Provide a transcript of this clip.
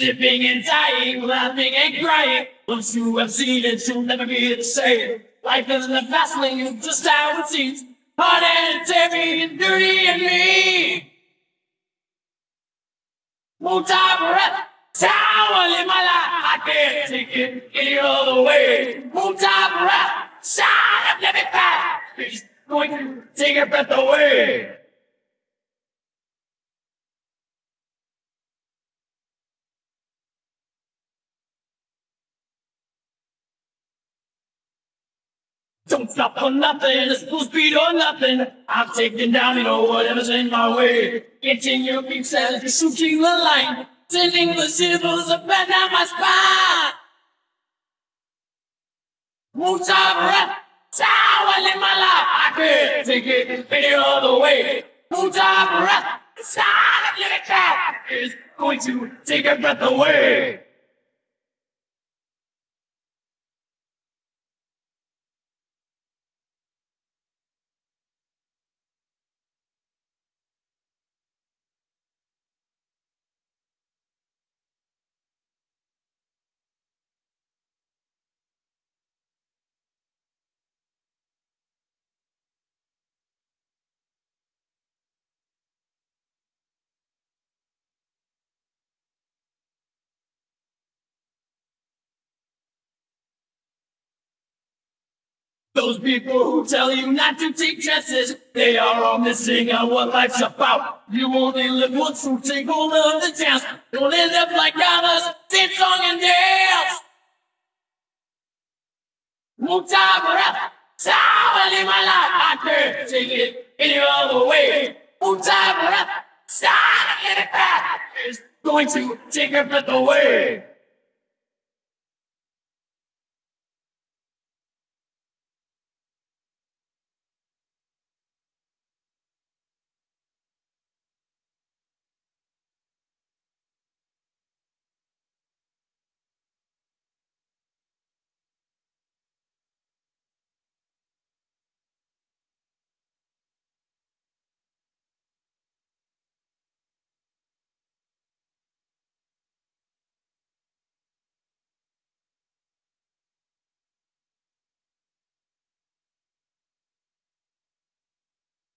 Living and dying, laughing and crying. Once you have seen it, you'll never be the same. Life is a fast lane, just how it seems. Hard and heavy and dirty and mean. Won't I breath? Sour in my life, I can't take it any other way. Won't I breath? Sound of living. He's going to take your breath away. Don't stop for nothing, it's full speed or nothing. I'm taking down, you know, whatever's in my way. Getting your beam says you're shooting the line. Sending the shivers up and down my spine. Won't I breath? Sour in my life. I can't take it any other way. Won't I breath? Sound of living cat is going to take your breath away. Those people who tell you not to take chances, they are all missing on what life's about. You only live once, so take hold of the chance. Don't end up like others, sing song and dance. Won't I breath? Someone in my life, I can't take it any other way. Won't I breath? Someone in the path is going to take your breath away.